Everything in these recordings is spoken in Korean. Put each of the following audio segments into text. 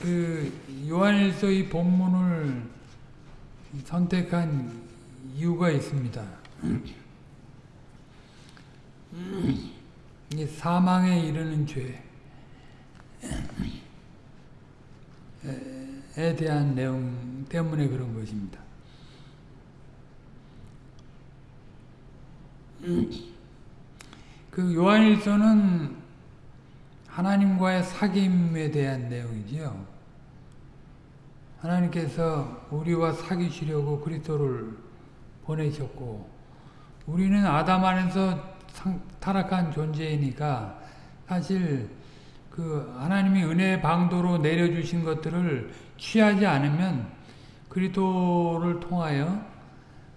그 요한일서 이 본문을 선택한 이유가 있습니다. 이 사망에 이르는 죄에 대한 내용 때문에 그런 것입니다. 그 요한일서는 하나님과의 사귐에 대한 내용이지요. 하나님께서 우리와 사귀시려고 그리스도를 보내셨고 우리는 아담 안에서 타락한 존재이니까 사실 그 하나님이 은혜의 방도로 내려주신 것들을 취하지 않으면 그리스도를 통하여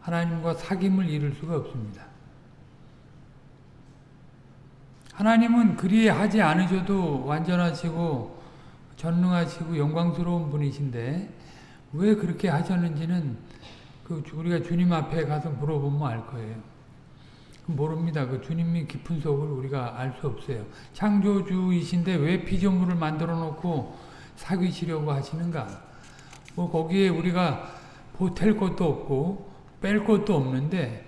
하나님과 사귐을 이룰 수가 없습니다. 하나님은 그리 하지 않으셔도 완전하시고 전능하시고 영광스러운 분이신데 왜 그렇게 하셨는지는 그 우리가 주님 앞에 가서 물어보면 알 거예요. 모릅니다. 그 주님이 깊은 속을 우리가 알 수 없어요. 창조주이신데 왜 피조물을 만들어 놓고 사귀시려고 하시는가? 뭐 거기에 우리가 보탤 것도 없고 뺄 것도 없는데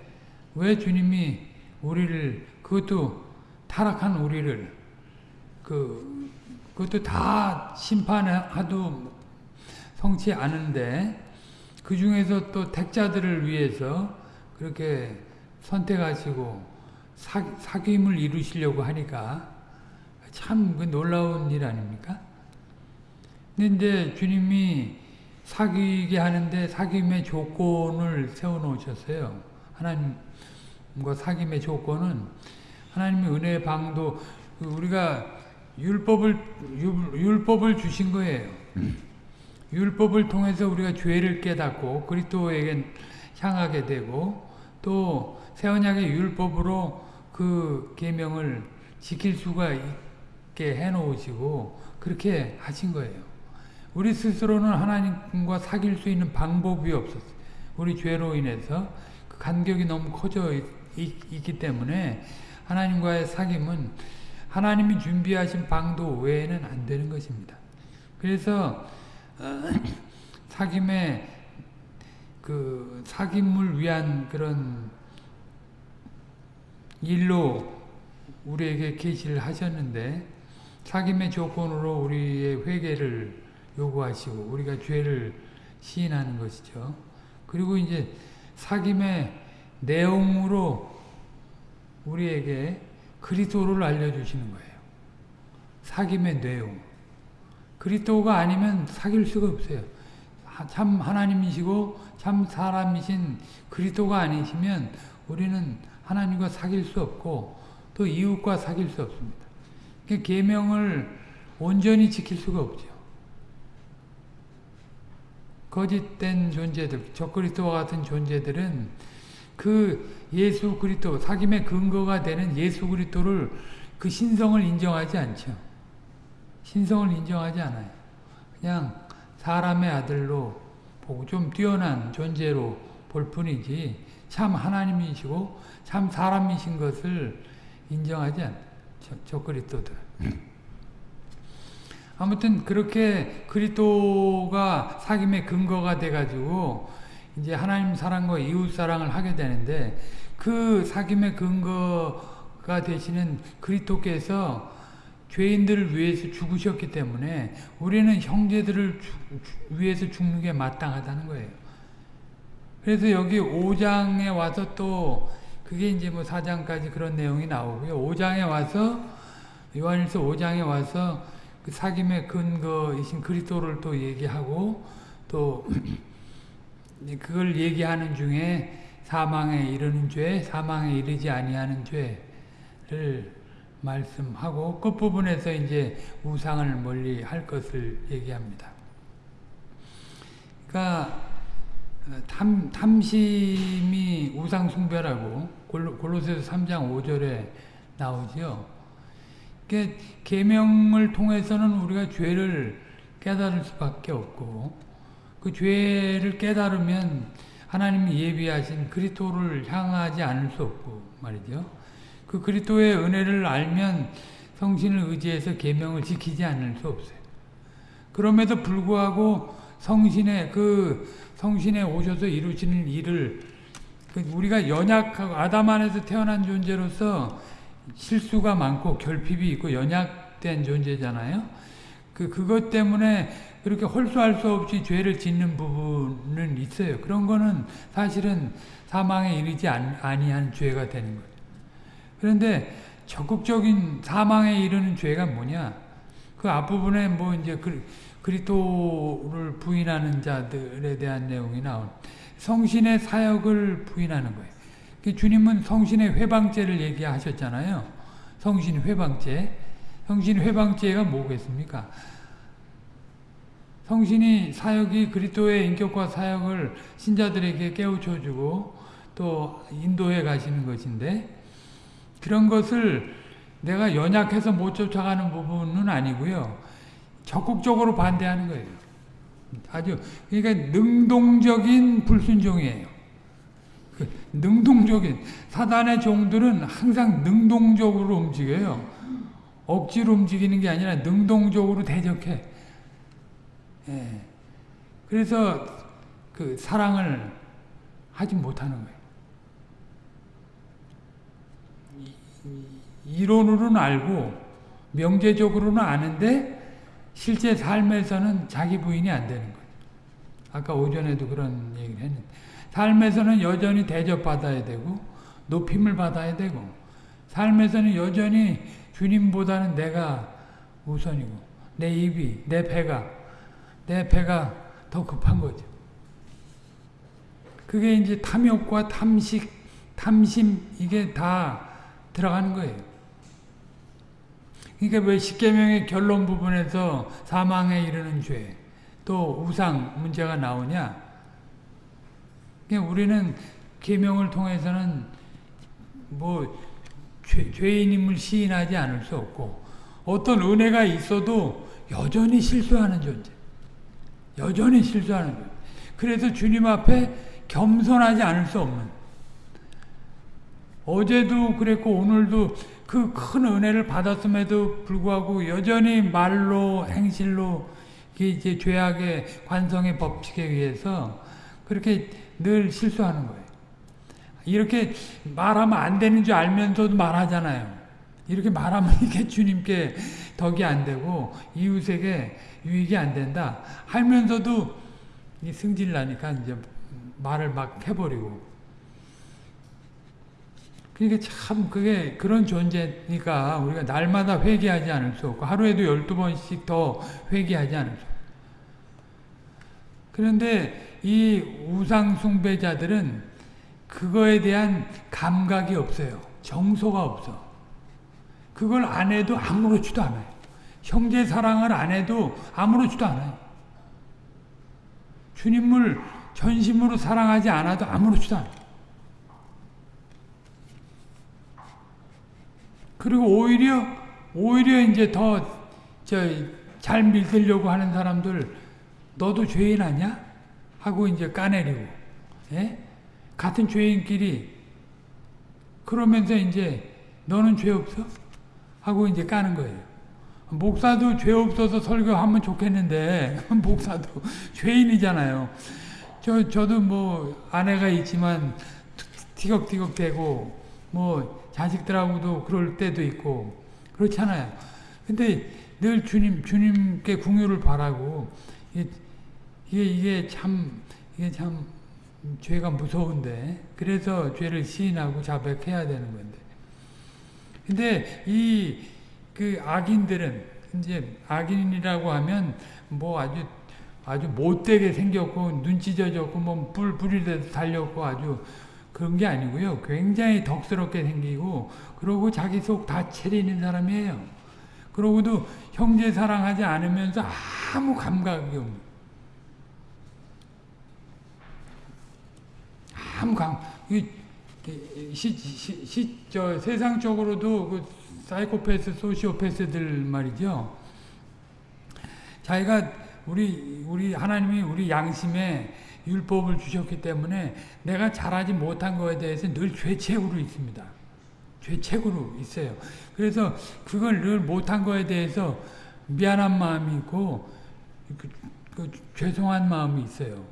왜 주님이 우리를 그것도 타락한 우리를 그 그것도 다 심판하도 성치 않은데 그 중에서 또 택자들을 위해서 그렇게 선택하시고 사, 사귐을 이루시려고 하니까 참 그 놀라운 일 아닙니까? 근데 이제 주님이 사귀게 하는데 사귐의 조건을 세워놓으셨어요. 하나님과 사귐의 조건은 하나님의 은혜의 방도 우리가 율법을 율법을 주신 거예요. 율법을 통해서 우리가 죄를 깨닫고 그리스도에게 향하게 되고 또 새언약의 율법으로 그 계명을 지킬 수가 있게 해놓으시고 그렇게 하신 거예요. 우리 스스로는 하나님과 사귈 수 있는 방법이 없었어요. 우리 죄로 인해서 그 간격이 너무 커져 있, 있기 때문에 하나님과의 사귐은 하나님이 준비하신 방도 외에는 안 되는 것입니다. 그래서 어, 사귐의 그 사귐을 위한 그런 일로 우리에게 계시를 하셨는데 사귐의 조건으로 우리의 회개를 요구하시고 우리가 죄를 시인하는 것이죠. 그리고 이제 사귐의 내용으로 우리에게 그리스도를 알려주시는 거예요. 사귐의 내용. 그리스도가 아니면 사귈 수가 없어요. 참 하나님이시고 참 사람이신 그리스도가 아니시면 우리는 하나님과 사귈 수 없고 또 이웃과 사귈 수 없습니다. 계명을 온전히 지킬 수가 없죠. 거짓된 존재들, 적그리스도와 같은 존재들은 그 예수 그리스도, 사귐의 근거가 되는 예수 그리스도를 그 신성을 인정하지 않죠. 신성을 인정하지 않아요. 그냥 사람의 아들로 보고 좀 뛰어난 존재로 볼 뿐이지 참 하나님이시고 참 사람이신 것을 인정하지 않죠. 저 그리스도들. 아무튼 그렇게 그리스도가 사귐의 근거가 돼가지고 이제 하나님 사랑과 이웃 사랑을 하게 되는데 그 사귐의 근거가 되시는 그리스도께서 죄인들을 위해서 죽으셨기 때문에 우리는 형제들을 주, 위해서 죽는 게 마땅하다는 거예요. 그래서 여기 5장에 와서 또 그게 이제 뭐 4장까지 그런 내용이 나오고요. 5장에 와서 요한일서 5장에 와서 그 사귐의 근거이신 그리스도를 또 얘기하고 또 그걸 얘기하는 중에 사망에 이르는 죄, 사망에 이르지 아니하는 죄를 말씀하고 끝부분에서 이제 우상을 멀리 할 것을 얘기합니다. 그러니까 탐, 탐심이 우상 숭배라고 골로 새서 3장 5절에 나오죠. 계명을 통해서는 우리가 죄를 깨달을 수밖에 없고 그 죄를 깨달으면 하나님이 예비하신 그리스도를 향하지 않을 수 없고 말이죠. 그 그리스도의 은혜를 알면 성신을 의지해서 계명을 지키지 않을 수 없어요. 그럼에도 불구하고 성신의 그 성신에 오셔서 이루시는 일을 그 우리가 연약하고 아담 안에서 태어난 존재로서 실수가 많고 결핍이 있고 연약된 존재잖아요. 그 그것 때문에 그렇게 홀수할 수 없이 죄를 짓는 부분은 있어요. 그런 거는 사실은 사망에 이르지 아니한 죄가 되는 거예요. 그런데 적극적인 사망에 이르는 죄가 뭐냐? 그 앞부분에 뭐 이제 그리스도를 부인하는 자들에 대한 내용이 나온 성신의 사역을 부인하는 거예요. 그 주님은 성신의 회방죄를 얘기하셨잖아요. 성신 회방죄. 성신 회방죄가 뭐겠습니까? 성신이 사역이 그리스도의 인격과 사역을 신자들에게 깨우쳐 주고 또 인도해 가시는 것인데 그런 것을 내가 연약해서 못 쫓아가는 부분은 아니고요. 적극적으로 반대하는 거예요. 아주 그러니까 능동적인 불순종이에요. 그 능동적인 사단의 종들은 항상 능동적으로 움직여요. 억지로 움직이는 게 아니라 능동적으로 대적해. 예. 그래서 그 사랑을 하지 못하는 거예요. 이론으로는 알고 명제적으로는 아는데 실제 삶에서는 자기 부인이 안 되는 거예요. 아까 오전에도 그런 얘기를 했는데 삶에서는 여전히 대접받아야 되고 높임을 받아야 되고 삶에서는 여전히 주님보다는 내가 우선이고 내 입이 내 배가 내 배가 더 급한 거죠. 그게 이제 탐욕과 탐식, 탐심 이게 다 들어가는 거예요. 그러니까 왜 십계명의 결론 부분에서 사망에 이르는 죄, 또 우상 문제가 나오냐? 그러니까 우리는 계명을 통해서는 뭐 죄, 죄인임을 시인하지 않을 수 없고 어떤 은혜가 있어도 여전히 실수하는 존재. 여전히 실수하는 존재. 그래서 주님 앞에 겸손하지 않을 수 없는 어제도 그랬고 오늘도 그 큰 은혜를 받았음에도 불구하고 여전히 말로 행실로 이제 죄악의 관성의 법칙에 의해서 그렇게 늘 실수하는 거예요. 이렇게 말하면 안 되는 줄 알면서도 말하잖아요. 이렇게 말하면 이게 주님께 덕이 안 되고 이웃에게 유익이 안 된다. 하면서도 승질 나니까 이제 말을 막 해버리고 그러니까 참 그게 그런 존재니까 우리가 날마다 회개하지 않을 수 없고 하루에도 12번씩 더 회개하지 않을 수 없고 그런데 이 우상 숭배자들은 그거에 대한 감각이 없어요. 정서가 없어. 그걸 안 해도 아무렇지도 않아요. 형제 사랑을 안 해도 아무렇지도 않아요. 주님을 전심으로 사랑하지 않아도 아무렇지도 않아요. 그리고 오히려 오히려 이제 더 저잘 믿으려고 하는 사람들 너도 죄인 아니야? 하고 이제 까내리고 예? 같은 죄인끼리 그러면서 이제 너는 죄 없어? 하고 이제 까는 거예요. 목사도 죄 없어서 설교하면 좋겠는데 목사도 죄인이잖아요. 저 저도 뭐 아내가 있지만 티격티격 대고 뭐 자식들하고도 그럴 때도 있고 그렇잖아요. 근데 늘 주님 주님께 궁유를 바라고 이게 이게 참 이게 참 죄가 무서운데 그래서 죄를 시인하고 자백해야 되는 건데. 근데 이 그 악인들은 이제 악인이라고 하면 뭐 아주 아주 못되게 생겼고 눈치 져졌고 뭐불 불이 달렸고 아주 그런 게 아니고요. 굉장히 덕스럽게 생기고 그러고 자기 속다 차리는 사람이에요. 그러고도 형제 사랑하지 않으면서 아무 감각이 없는 시, 시, 시, 저 세상적으로도 그 사이코패스, 소시오패스들 말이죠. 자기가 우리 우리 하나님이 우리 양심에 율법을 주셨기 때문에 내가 잘하지 못한 거에 대해서 늘 죄책으로 있습니다. 죄책으로 있어요. 그래서 그걸 늘 못한 거에 대해서 미안한 마음이 있고 그, 그 죄송한 마음이 있어요.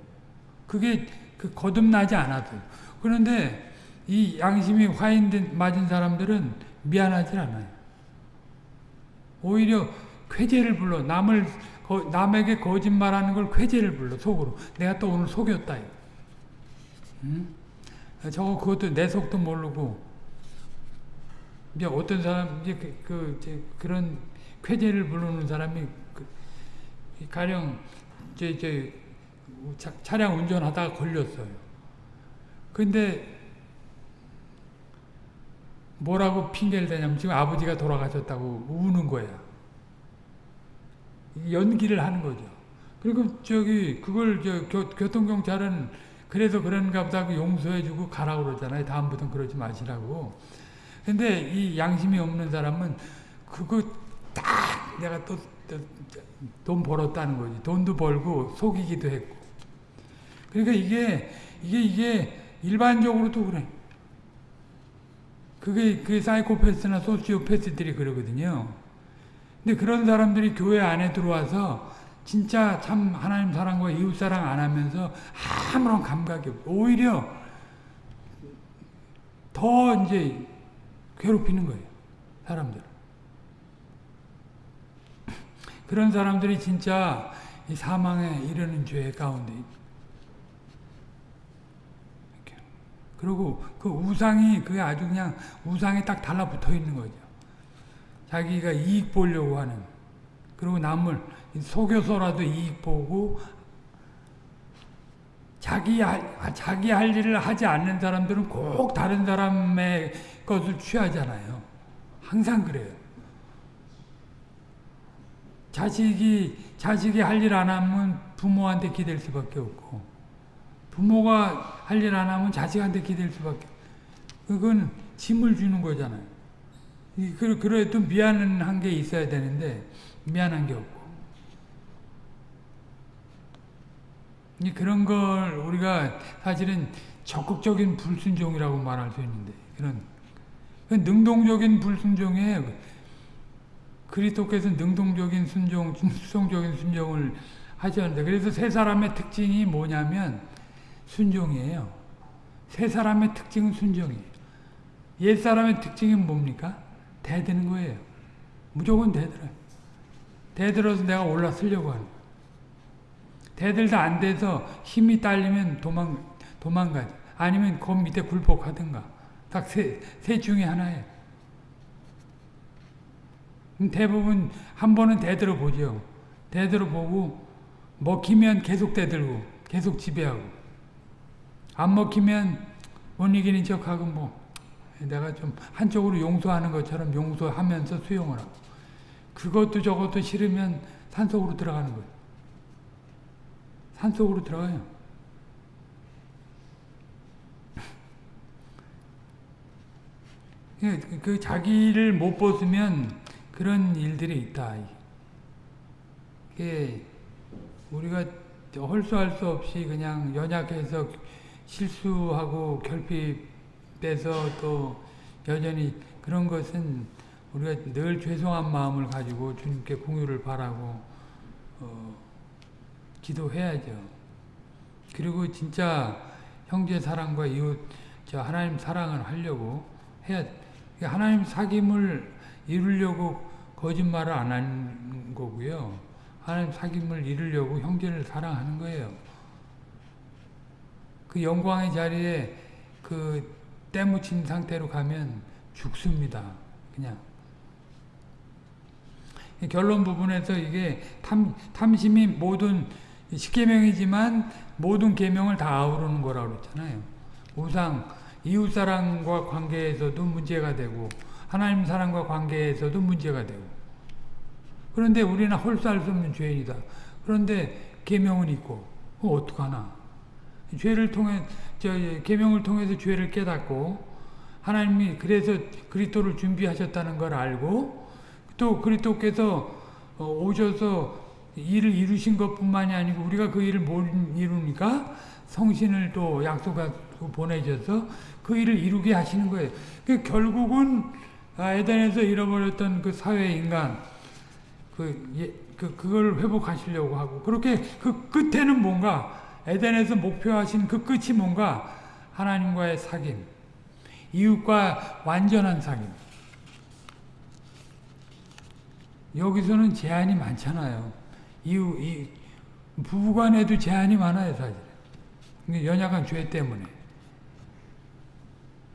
그게 그 거듭나지 않아도. 그런데 이 양심이 화인 맞은 사람들은 미안하지 않아요. 오히려 쾌재를 불러 남을 거, 남에게 거짓말하는 걸 쾌재를 불러 속으로 내가 또 오늘 속였다. 응? 저거 그것도 내 속도 모르고 이제 어떤 사람 이제 그, 그 이제 그런 쾌재를 부르는 사람이 그, 가령 이제 이제 차 량 운전하다가 걸렸어요. 근데 뭐라고 핑계를 대냐면 지금 아버지가 돌아가셨다고 우는 거야. 연기를 하는 거죠. 그리고 저기 그걸 저 교, 교통경찰은 그래서 그런가 보다 고 용서해주고 가라고 그러잖아요. 다음부터는 그러지 마시라고. 근데 이 양심이 없는 사람은 그거 딱 내가 또 돈 벌었다는 거지. 돈도 벌고 속이기도 했고. 그러니까 이게 이게 이게 일반적으로도 그래. 그게 그 사이코패스나 소시오패스들이 그러거든요. 근데 그런 사람들이 교회 안에 들어와서 진짜 참 하나님 사랑과 이웃 사랑 안 하면서 아무런 감각이 없고 오히려 더 이제 괴롭히는 거예요. 사람들. 그런 사람들이 진짜 이 사망에 이르는 죄 가운데 그리고 그 우상이 그게 아주 그냥 우상에 딱 달라붙어 있는 거죠. 자기가 이익 보려고 하는 그리고 남을 속여서라도 이익 보고 자기 할, 자기 할 일을 하지 않는 사람들은 꼭 다른 사람의 것을 취하잖아요. 항상 그래요. 자식이 자식이 할 일 안 하면 부모한테 기댈 수밖에 없고 부모가 할 일 안 하면 자식한테 기댈 수밖에 그건 짐을 주는 거잖아요. 그래도 미안한 게 있어야 되는데 미안한 게 없고 그런 걸 우리가 사실은 적극적인 불순종이라고 말할 수 있는데 그런 능동적인 불순종에 그리스도께서 능동적인 순종, 수성적인 순종을 하셨는데 그래서 세 사람의 특징이 뭐냐면 순종이에요. 세 사람의 특징은 순종이에요. 옛 사람의 특징이 뭡니까? 대드는 거예요. 무조건 대들어요. 대들어서 내가 올라서려고 하는. 대들도 안 돼서 힘이 딸리면 도망, 도망가지. 아니면 그 밑에 굴복하든가. 딱 세, 세 중에 하나예요. 대부분 한 번은 대들어 보죠. 대들어 보고 먹히면 계속 대들고 계속 지배하고 안 먹히면 못 이기는 척하고 뭐 내가 좀 한쪽으로 용서하는 것처럼 용서하면서 수용을 하고 그것도 저것도 싫으면 산속으로 들어가는 거예요. 산속으로 들어가요. 그, 그 자기를 못 벗으면 그런 일들이 있다. 우리가 헐수할 수 없이 그냥 연약해서 실수하고 결핍돼서 또 여전히 그런 것은 우리가 늘 죄송한 마음을 가지고 주님께 공유를 바라고 어, 기도해야죠. 그리고 진짜 형제 사랑과 이웃 저 하나님 사랑을 하려고 해야 하나님 사귐을 이루려고 거짓말을 안 하는 거고요. 하나님 사귐을 이루려고 형제를 사랑하는 거예요. 그 영광의 자리에 그 때묻힌 상태로 가면 죽습니다. 그냥. 결론 부분에서 이게 탐, 탐심이 모든 십계명이지만 모든 계명을 다 아우르는 거라고 그랬잖아요. 우상, 이웃사랑과 관계에서도 문제가 되고 하나님 사랑과 관계에서도 문제가 되고 그런데 우리는 헐수할 수 없는 죄인이다. 그런데 계명은 있고 어떡하나 죄를 통해 저 계명을 통해서 죄를 깨닫고 하나님이 그래서 그리스도를 준비하셨다는 걸 알고 또 그리스도께서 어, 오셔서 일을 이루신 것뿐만이 아니고 우리가 그 일을 못 이루니까 성신을 또 약속하고 보내셔서 그 일을 이루게 하시는 거예요. 그 결국은 아, 에덴에서 잃어버렸던 그 사회 인간 그, 예, 그, 그걸 회복하시려고 하고, 그렇게 그 끝에는 뭔가, 에덴에서 목표하신 그 끝이 뭔가, 하나님과의 사귐, 이웃과 완전한 사귐. 여기서는 제한이 많잖아요. 이웃, 이, 부부간에도 제한이 많아요, 사실. 연약한 죄 때문에.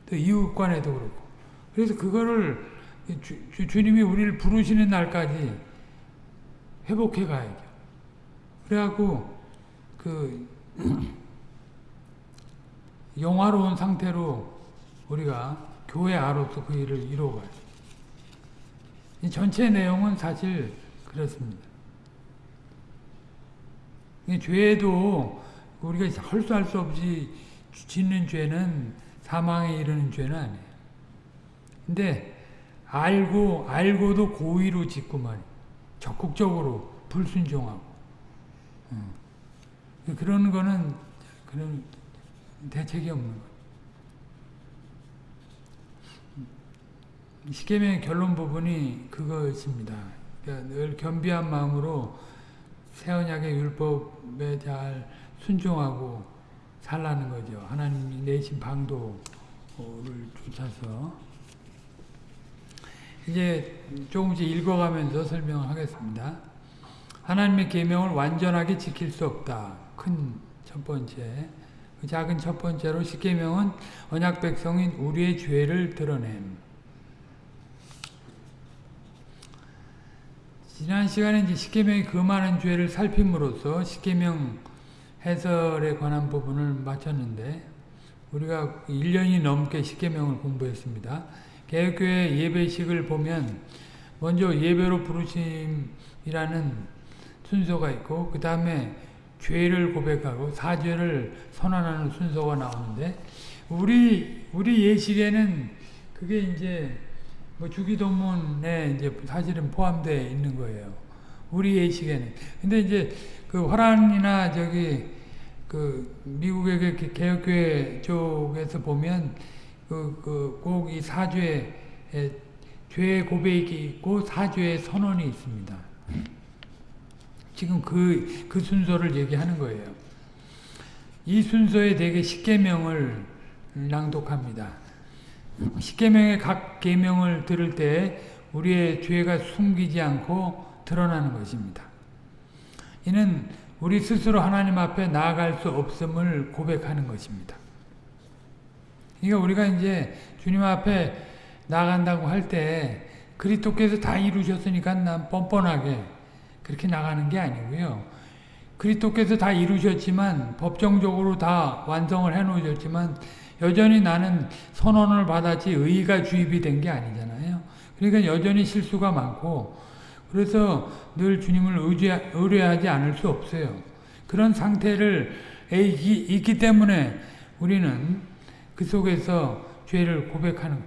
또 이웃간에도 그렇고. 그래서 그거를 주, 주 님이 우리를 부르시는 날까지 회복해 가야죠. 그래갖고 그 영화로운 상태로 우리가 교회 아로서 그 일을 이루어가요. 이 전체 내용은 사실 그렇습니다. 죄도 우리가 헐수할 수 없이 짓는 죄는 사망에 이르는 죄는 아니에요. 근데 알고 알고도 고의로 짓고 말 적극적으로 불순종하고 음. 그런 거는 그런 대책이 없는 거. 시계명의 결론 부분이 그것입니다. 그러니까 늘 겸비한 마음으로 새 언약의 율법에 잘 순종하고 살라는 거죠. 하나님이 내신 방도를 쫓아서 이제 조금씩 읽어가면서 설명을 하겠습니다. 하나님의 계명을 완전하게 지킬 수 없다. 큰 첫 번째. 그 작은 첫 번째로 십계명은 언약 백성인 우리의 죄를 드러냄. 지난 시간에 이제 십계명의 그 많은 죄를 살핌으로써 십계명 해설에 관한 부분을 마쳤는데 우리가 1년이 넘게 십계명을 공부했습니다. 개혁교회 예배식을 보면 먼저 예배로 부르심이라는 순서가 있고 그 다음에 죄를 고백하고 사죄를 선언하는 순서가 나오는데 우리 우리 예식에는 그게 이제 뭐 주기도문에 이제 사실은 포함되어 있는 거예요. 우리 예식에는. 근데 이제 그 화란이나 저기 그 미국의 그 개혁교회 쪽에서 보면 그, 그, 꼭이 사죄, 죄 고백이 있고 사죄의 선언이 있습니다. 지금 그, 그 순서를 얘기하는 거예요. 이 순서에 대개 십계명을 낭독합니다. 십계명의 각 계명을 들을 때 우리의 죄가 숨기지 않고 드러나는 것입니다. 이는 우리 스스로 하나님 앞에 나아갈 수 없음을 고백하는 것입니다. 그러니까 우리가 이제 주님 앞에 나간다고 할 때 그리스도께서 다 이루셨으니까 난 뻔뻔하게 그렇게 나가는 게 아니고요. 그리스도께서 다 이루셨지만 법정적으로 다 완성을 해 놓으셨지만 여전히 나는 선언을 받았지 의가 주입이 된 게 아니잖아요. 그러니까 여전히 실수가 많고 그래서 늘 주님을 의뢰하지 않을 수 없어요. 그런 상태를 있기 때문에 우리는 그 속에서 죄를 고백하는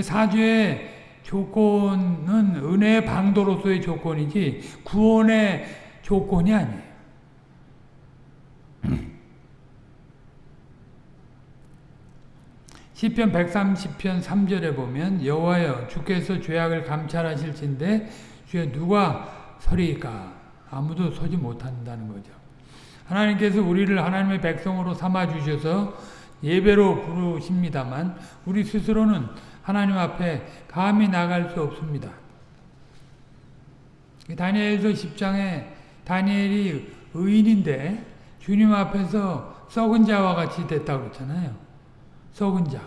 사죄의 조건은 은혜의 방도로서의 조건이지 구원의 조건이 아니에요. 시편 130편 3절에 보면 여호와여 주께서 죄악을 감찰하실진데 주여 누가 서리까 아무도 서지 못한다는 거죠. 하나님께서 우리를 하나님의 백성으로 삼아 주셔서 예배로 부르십니다만 우리 스스로는 하나님 앞에 감히 나갈 수 없습니다. 다니엘서 10장에 다니엘이 의인인데 주님 앞에서 썩은 자와 같이 됐다고 그랬잖아요. 썩은 자.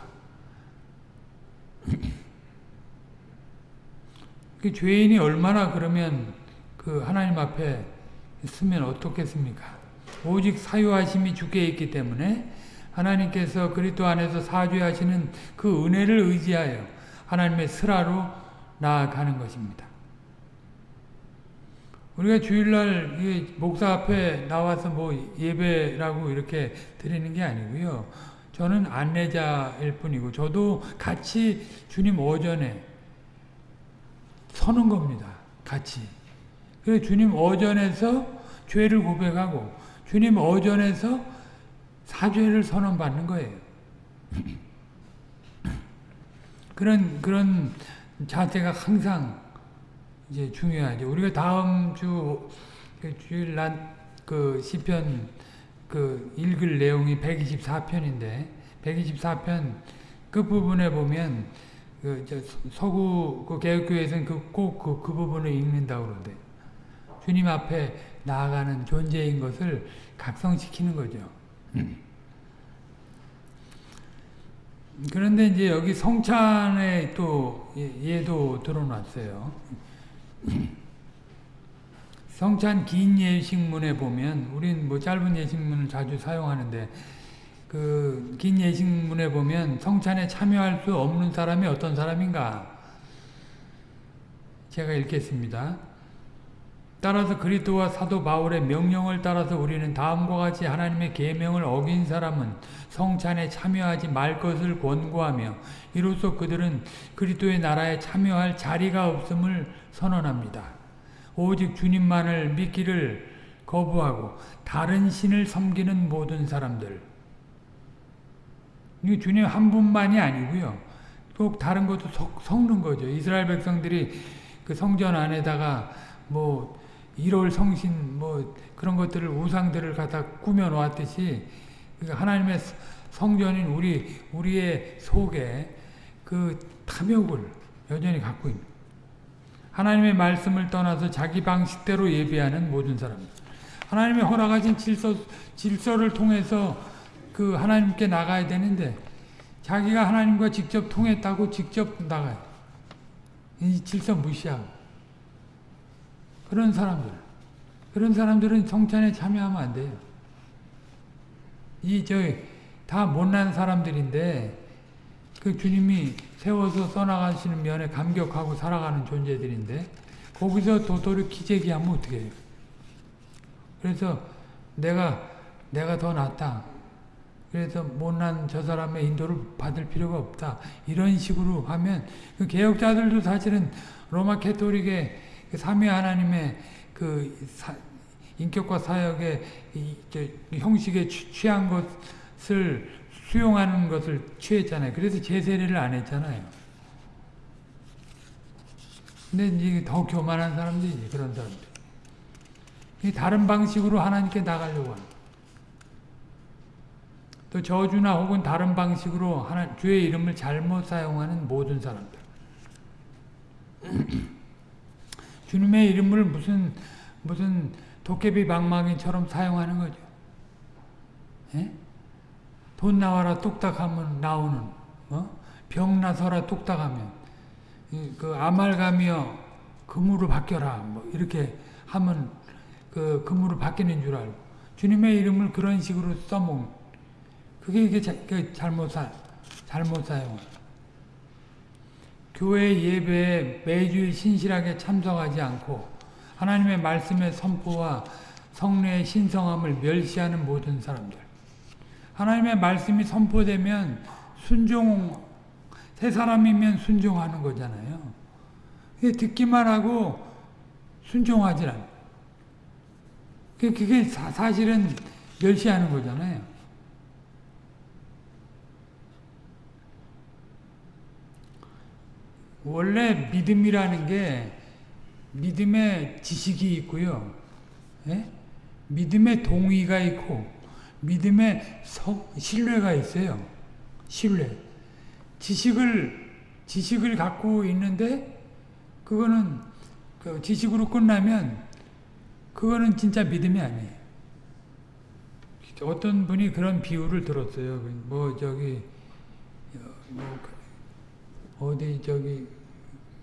그 죄인이 얼마나 그러면 그 하나님 앞에 있으면 어떻겠습니까? 오직 사유하심이 주께 있기 때문에 하나님께서 그리스도 안에서 사죄하시는 그 은혜를 의지하여 하나님의 슬하로 나아가는 것입니다. 우리가 주일날 목사 앞에 나와서 뭐 예배라고 이렇게 드리는 게 아니고요. 저는 안내자일 뿐이고 저도 같이 주님 오전에 서는 겁니다. 같이. 그래서 주님 오전에서 죄를 고백하고 주님 오전에서 사죄를 선언받는 거예요. 그런 그런 자세가 항상 이제 중요하죠. 우리가 다음 주그 주일 난그 시편 그 읽을 내용이 124편인데 124편 그 부분에 보면 그저 서구 그 개혁교회에서는 그꼭그 그 부분을 읽는다고 그러대. 주님 앞에 나아가는 존재인 것을 각성시키는 거죠. 그런데 이제 여기 성찬에 또 얘도 드러났어요. 성찬 긴 예식문에 보면 우린 뭐 짧은 예식문을 자주 사용하는데 그 긴 예식문에 보면 성찬에 참여할 수 없는 사람이 어떤 사람인가? 제가 읽겠습니다. 따라서 그리스도와 사도 바울의 명령을 따라서 우리는 다음과 같이 하나님의 계명을 어긴 사람은 성찬에 참여하지 말 것을 권고하며 이로써 그들은 그리스도의 나라에 참여할 자리가 없음을 선언합니다. 오직 주님만을 믿기를 거부하고 다른 신을 섬기는 모든 사람들 이 주님 한 분만이 아니고요. 꼭 다른 것도 섞는 거죠. 이스라엘 백성들이 그 성전 안에다가 뭐 1월 성신 뭐 그런 것들을 우상들을 갖다 꾸며 놓았듯이 하나님의 성전인 우리 우리의 속에 그 탐욕을 여전히 갖고 있는 하나님의 말씀을 떠나서 자기 방식대로 예배하는 모든 사람들 하나님의 허락하신 질서 질서를 통해서 그 하나님께 나가야 되는데 자기가 하나님과 직접 통했다고 직접 나가요. 이 질서 무시하고 그런 사람들. 그런 사람들은 성찬에 참여하면 안 돼요. 이, 저, 다 못난 사람들인데, 그 주님이 세워서 써나가시는 면에 감격하고 살아가는 존재들인데, 거기서 도토리 기재기하면 어떻게 해요? 그래서 내가, 내가 더 낫다. 그래서 못난 저 사람의 인도를 받을 필요가 없다. 이런 식으로 하면, 그 개혁자들도 사실은 로마 캐토릭의 그 삼위 하나님의 그 사, 인격과 사역의 이, 형식에 취한 것을 수용하는 것을 취했잖아요. 그래서 제세례를 안 했잖아요. 근데 이제 더 교만한 사람들이지, 그런 사람들. 다른 방식으로 하나님께 나가려고 하는. 또 저주나 혹은 다른 방식으로 하나, 주의 이름을 잘못 사용하는 모든 사람들. 주님의 이름을 무슨 무슨 도깨비 방망이처럼 사용하는 거죠. 예? 돈 나와라 뚝딱하면 나오는 어? 병 나서라 뚝딱하면 그 아말가며 금으로 바뀌어라 뭐 이렇게 하면 그 금으로 바뀌는 줄 알고 주님의 이름을 그런 식으로 써먹는 그게 이게 잘못 사 잘못 사용. 교회 예배에 매주 신실하게 참석하지 않고 하나님의 말씀의 선포와 성례의 신성함을 멸시하는 모든 사람들. 하나님의 말씀이 선포되면 순종, 새 사람이면 순종하는 거잖아요. 듣기만 하고 순종하지 않아. 그게 사실은 멸시하는 거잖아요. 원래 믿음이라는 게 믿음의 지식이 있고요. 예? 믿음의 동의가 있고 믿음의 서, 신뢰가 있어요. 신뢰. 지식을 지식을 갖고 있는데 그거는 그 지식으로 끝나면 그거는 진짜 믿음이 아니에요. 어떤 분이 그런 비유를 들었어요. 뭐 저기 뭐 어디 저기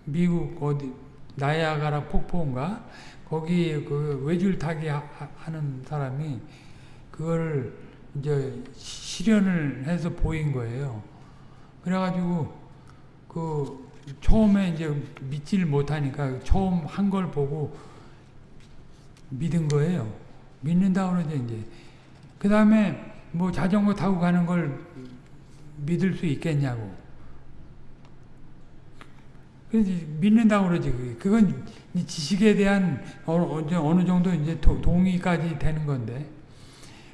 미국 어디 나야가라 폭포인가 거기 그 외줄 타기 하는 사람이 그걸 이제 실현을 해서 보인 거예요. 그래가지고 그 처음에 이제 믿지를 못하니까 처음 한 걸 보고 믿은 거예요. 믿는다 그러죠 이제. 그 다음에 뭐 자전거 타고 가는 걸 믿을 수 있겠냐고. 믿는다고 그러지. 그건 지식에 대한 어느 정도 이제 동의까지 되는 건데.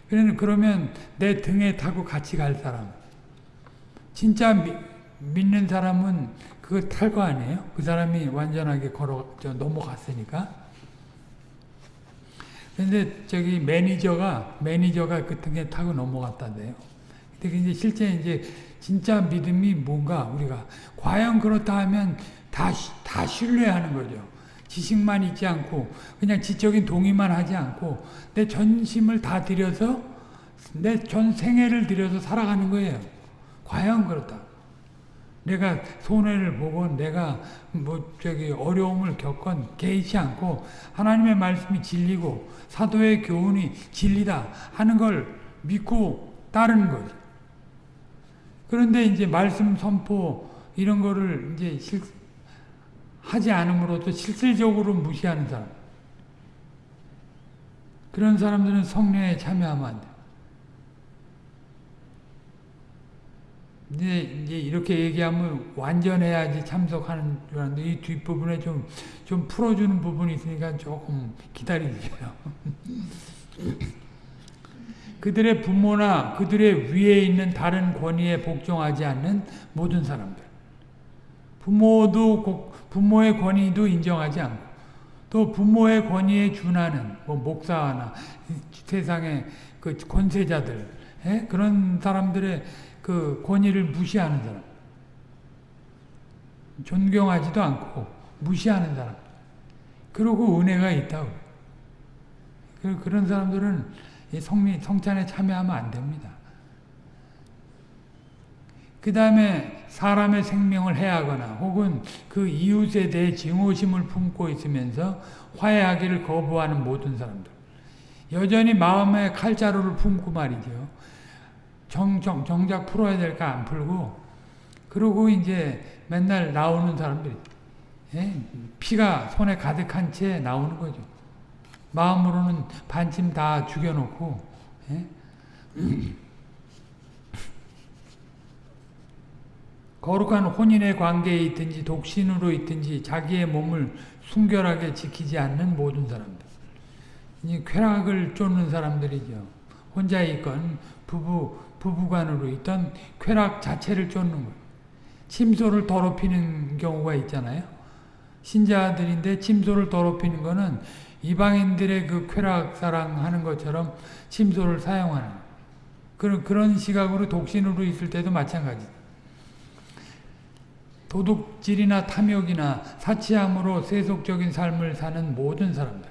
그러면 내 등에 타고 같이 갈 사람. 진짜 믿는 사람은 그거 탈거 아니에요? 그 사람이 완전하게 걸어 저 넘어갔으니까. 근데 저기 매니저가 매니저가 그 등에 타고 넘어갔다대요. 근데 이제 실제 이제 진짜 믿음이 뭔가 우리가 과연 그렇다 하면 다, 다 신뢰하는 거죠. 지식만 있지 않고 그냥 지적인 동의만 하지 않고 내 전심을 다 들여서 내 전 생애를 들여서 살아가는 거예요. 과연 그렇다. 내가 손해를 보고 내가 뭐 저기 어려움을 겪건 개의치 않고 하나님의 말씀이 진리고 사도의 교훈이 진리다 하는 걸 믿고 따르는 거죠. 그런데 이제 말씀 선포 이런 거를 이제 실, 하지 않음으로도 실질적으로 무시하는 사람. 그런 사람들은 성례에 참여하면 안 돼. 이제, 이제 이렇게 얘기하면 완전해야지 참석하는 줄 알았는데 이 뒷부분에 좀, 좀 풀어주는 부분이 있으니까 조금 기다리세요. 그들의 부모나 그들의 위에 있는 다른 권위에 복종하지 않는 모든 사람들. 부모도 부모의 권위도 인정하지 않고 또 부모의 권위에 준하는 뭐 목사나 세상의 그 권세자들 에? 그런 사람들의 그 권위를 무시하는 사람 존경하지도 않고 무시하는 사람 그리고 은혜가 있다고 그런 사람들은 성찬에 참여하면 안 됩니다. 그 다음에 사람의 생명을 해하거나 혹은 그 이웃에 대해 증오심을 품고 있으면서 화해하기를 거부하는 모든 사람들. 여전히 마음에 칼자루를 품고 말이죠. 정, 정, 정작 풀어야 될까 안 풀고 그러고 이제 맨날 나오는 사람들이 예? 피가 손에 가득한 채 나오는 거죠. 마음으로는 반쯤 다 죽여놓고 예? 거룩한 혼인의 관계에 있든지 독신으로 있든지 자기의 몸을 순결하게 지키지 않는 모든 사람들. 이 쾌락을 쫓는 사람들이죠. 혼자 있건 부부 부부간으로 있던 쾌락 자체를 쫓는 거예요. 침소를 더럽히는 경우가 있잖아요. 신자들인데 침소를 더럽히는 거는 이방인들의 그 쾌락 사랑하는 것처럼 침소를 사용하는 그런 그런 시각으로 독신으로 있을 때도 마찬가지. 도둑질이나 탐욕이나 사치함으로 세속적인 삶을 사는 모든 사람들.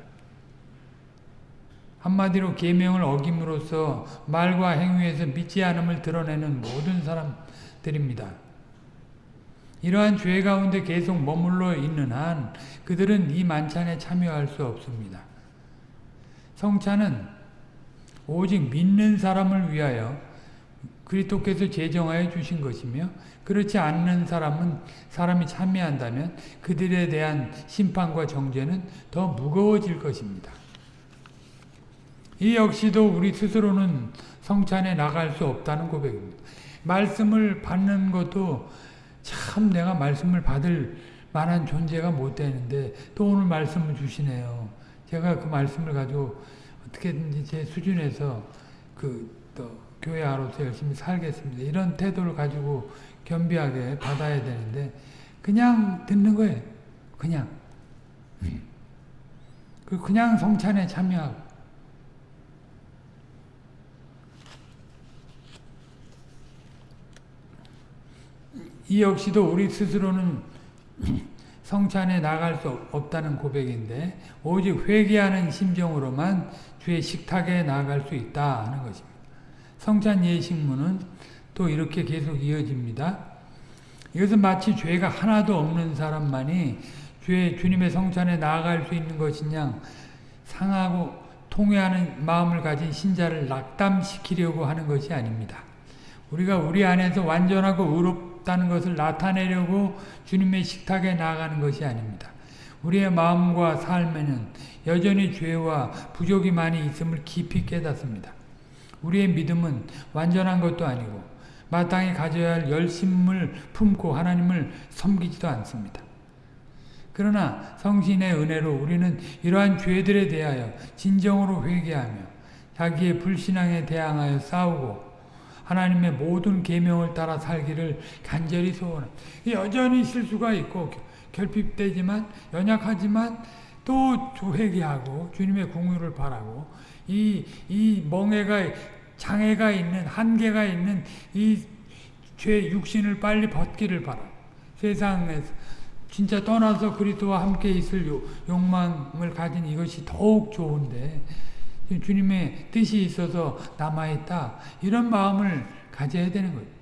한마디로 계명을 어김으로써 말과 행위에서 믿지 않음을 드러내는 모든 사람들입니다. 이러한 죄 가운데 계속 머물러 있는 한 그들은 이 만찬에 참여할 수 없습니다. 성찬은 오직 믿는 사람을 위하여 그리스도께서 제정하여 주신 것이며 그렇지 않는 사람은 사람이 참여한다면 그들에 대한 심판과 정죄는 더 무거워질 것입니다. 이 역시도 우리 스스로는 성찬에 나갈 수 없다는 고백입니다. 말씀을 받는 것도 참 내가 말씀을 받을 만한 존재가 못 되는데 또 오늘 말씀을 주시네요. 제가 그 말씀을 가지고 어떻게든지 제 수준에서 그또 교회 아로서 열심히 살겠습니다. 이런 태도를 가지고 겸비하게 받아야 되는데 그냥 듣는 거예요. 그냥. 그 그냥 성찬에 참여하고 이 역시도 우리 스스로는 성찬에 나갈 수 없다는 고백인데 오직 회개하는 심정으로만 주의 식탁에 나갈 수 있다 하는 것입니다. 성찬 예식문은 또 이렇게 계속 이어집니다. 이것은 마치 죄가 하나도 없는 사람만이 주의 주님의 성찬에 나아갈 수 있는 것이냐 상하고 통회하는 마음을 가진 신자를 낙담시키려고 하는 것이 아닙니다. 우리가 우리 안에서 완전하고 의롭 없다는 것을 나타내려고 주님의 식탁에 나가는 것이 아닙니다. 우리의 마음과 삶에는 여전히 죄와 부족이 많이 있음을 깊이 깨닫습니다. 우리의 믿음은 완전한 것도 아니고 마땅히 가져야 할 열심을 품고 하나님을 섬기지도 않습니다. 그러나 성신의 은혜로 우리는 이러한 죄들에 대하여 진정으로 회개하며 자기의 불신앙에 대항하여 싸우고 하나님의 모든 계명을 따라 살기를 간절히 소원합니다. 여전히 실수가 있고 결핍되지만 연약하지만 또 회개하고 주님의 궁유를 바라고 이, 이 멍해가 장애가 있는 한계가 있는 이 죄 육신을 빨리 벗기를 바라. 세상에서 진짜 떠나서 그리스도와 함께 있을 욕망을 가진 이것이 더욱 좋은데 주님의 뜻이 있어서 남아있다. 이런 마음을 가져야 되는 거예요.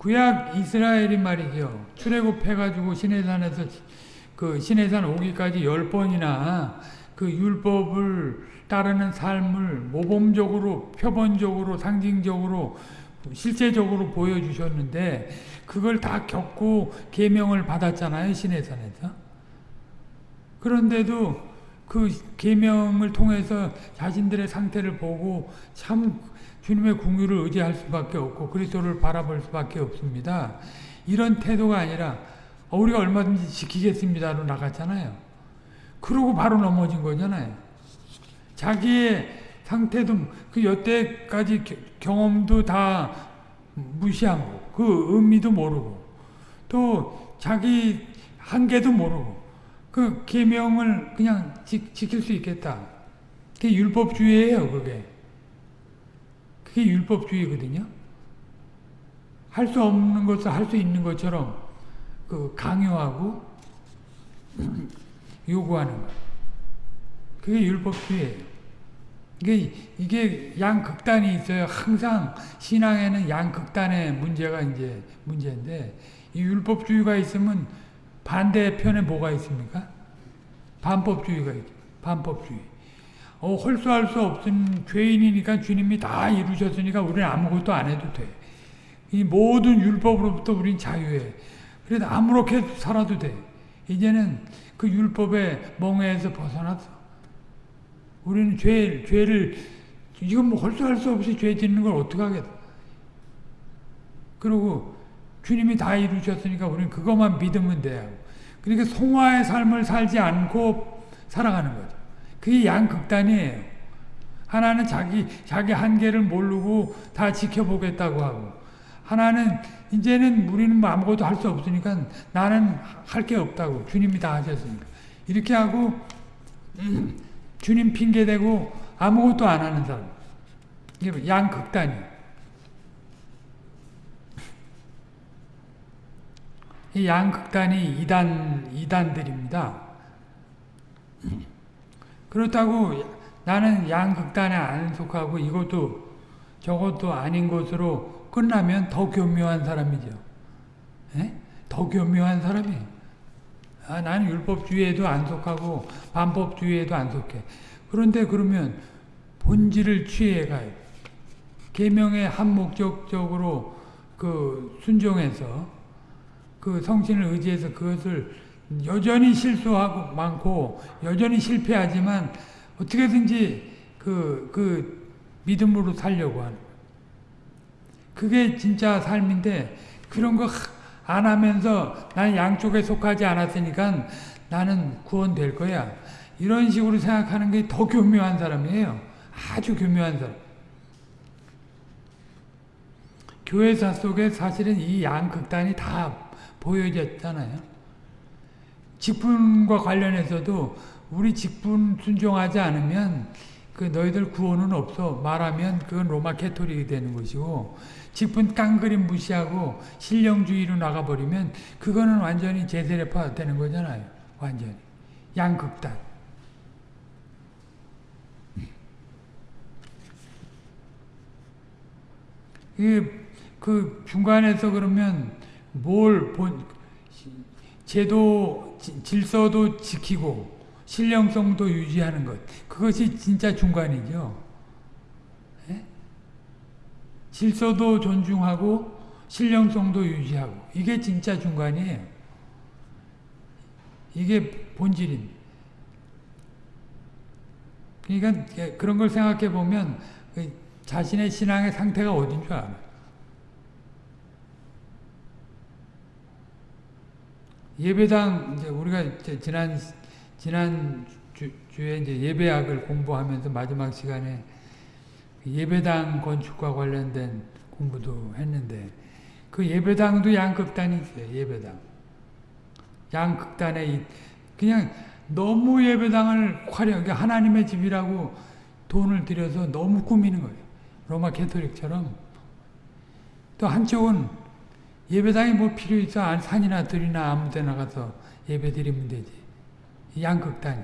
구약 이스라엘이 말이죠. 출애굽해가지고 시내산에서 그 시내산 오기까지 열 번이나 그 율법을 따르는 삶을 모범적으로, 표본적으로, 상징적으로, 실제적으로 보여주셨는데 그걸 다 겪고 계명을 받았잖아요 시내산에서. 그런데도 그 계명을 통해서 자신들의 상태를 보고 참 주님의 궁유를 의지할 수밖에 없고 그리스도를 바라볼 수밖에 없습니다. 이런 태도가 아니라 어, 우리가 얼마든지 지키겠습니다로 나갔잖아요. 그러고 바로 넘어진 거잖아요. 자기의 상태도 그 여태까지 경험도 다 무시한 거, 그 의미도 모르고 또 자기 한계도 모르고 그 계명을 그냥 지, 지킬 수 있겠다. 그게 율법주의예요, 그게. 그게 율법주의거든요. 할 수 없는 것을 할 수 있는 것처럼 그 강요하고 요구하는 것. 그게 율법주의예요. 이게, 이게 양극단이 있어요. 항상 신앙에는 양극단의 문제가 이제 문제인데, 이 율법주의가 있으면 반대편에 뭐가 있습니까? 반법주의가 있죠. 반법주의. 어, 홀수할 수 없은 죄인이니까 주님이 다 이루셨으니까 우리는 아무것도 안 해도 돼. 이 모든 율법으로부터 우린 자유해. 그래도 아무렇게 살아도 돼. 이제는 그 율법의 멍에에서 벗어났어. 우리는 죄, 죄를, 이건 뭐 홀수할 수 없이 죄 짓는 걸 어떡하겠어. 그리고 주님이 다 이루셨으니까 우리는 그것만 믿으면 돼요. 그러니까 송화의 삶을 살지 않고 살아가는 거죠. 그게 양극단이에요. 하나는 자기, 자기 한계를 모르고 다 지켜보겠다고 하고, 하나는 이제는 우리는 뭐 아무것도 할 수 없으니까 나는 할 게 없다고. 주님이 다 하셨으니까. 이렇게 하고, 음, 주님 핑계대고 아무것도 안 하는 사람. 이게 양극단이. 이 양극단이 이단, 이단들입니다. 그렇다고 나는 양극단에 안 속하고 이것도 저것도 아닌 것으로 끝나면 더 교묘한 사람이죠. 에? 예? 더 교묘한 사람이에요. 아, 나는 율법주의에도 안 속하고 반법주의에도 안 속해. 그런데 그러면 본질을 취해 가요. 계명의 한 목적적으로 그 순종해서 그 성신을 의지해서 그것을 여전히 실수하고 많고 여전히 실패하지만 어떻게든지 그, 그 믿음으로 살려고 하는 그게 진짜 삶인데 그런 거 안 하면서 나는 양쪽에 속하지 않았으니까 나는 구원될 거야. 이런 식으로 생각하는 게 더 교묘한 사람이에요. 아주 교묘한 사람. 교회사 속에 사실은 이 양극단이 다 보여졌잖아요. 직분과 관련해서도 우리 직분 순종하지 않으면 그 너희들 구원은 없어 말하면 그건 로마 캐토릭이 되는 것이고 직분 깡그림 무시하고 신령주의로 나가버리면 그거는 완전히 제세례파 되는 거잖아요. 완전히. 양극단. 그 중간에서 그러면 뭘 본, 제도, 질서도 지키고 신령성도 유지하는 것. 그것이 진짜 중간이죠. 질서도 존중하고 신령성도 유지하고 이게 진짜 중간이에요. 이게 본질인. 그러니까 그런 걸 생각해 보면 그 자신의 신앙의 상태가 어딘 줄 알아요. 예배당 이제 우리가 지난 지난 주, 주에 이제 예배학을 공부하면서 마지막 시간에 예배당 건축과 관련된 공부도 했는데 그 예배당도 양극단이 있어요. 예배당. 양극단에 이- 그냥 너무 예배당을 화려하게 그러니까 하나님의 집이라고 돈을 들여서 너무 꾸미는 거예요. 로마 캐토릭처럼. 또 한쪽은 예배당이 뭐 필요 있어? 안- 산이나 들이나 아무 데나 가서 예배 드리면 되지. 양극단이.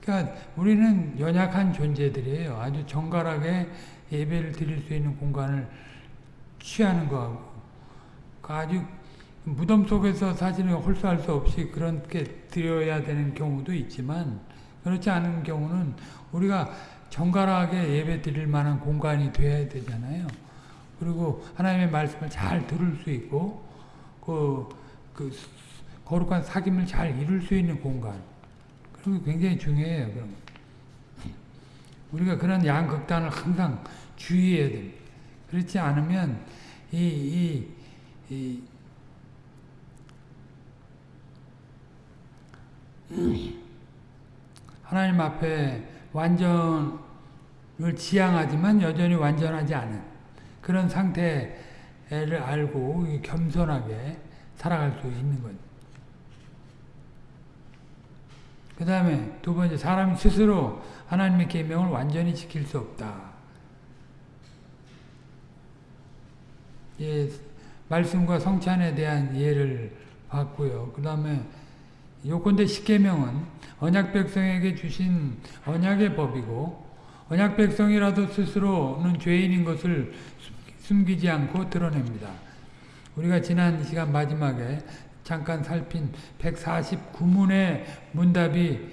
그러니까 우리는 연약한 존재들이에요. 아주 정갈하게 예배를 드릴 수 있는 공간을 취하는 거하고 그 아주 무덤 속에서 사실은 홀수할 수 없이 그렇게 드려야 되는 경우도 있지만 그렇지 않은 경우는 우리가 정갈하게 예배 드릴 만한 공간이 돼야 되잖아요. 그리고 하나님의 말씀을 잘 들을 수 있고 그, 그 거룩한 사귐을 잘 이룰 수 있는 공간 그리고 굉장히 중요해요. 그럼 우리가 그런 양극단을 항상 주의해야 됩니다. 그렇지 않으면 이, 이, 이 하나님 앞에 완전을 지향하지만 여전히 완전하지 않은 그런 상태를 알고 겸손하게 살아갈 수 있는 거죠. 그 다음에 두 번째 사람이 스스로 하나님의 계명을 완전히 지킬 수 없다. 예, 말씀과 성찬에 대한 예를 봤고요. 그 다음에 요건대 십계명은 언약 백성에게 주신 언약의 법이고 언약 백성이라도 스스로는 죄인인 것을 숨기지 않고 드러냅니다. 우리가 지난 시간 마지막에 잠깐 살핀 149문의 문답이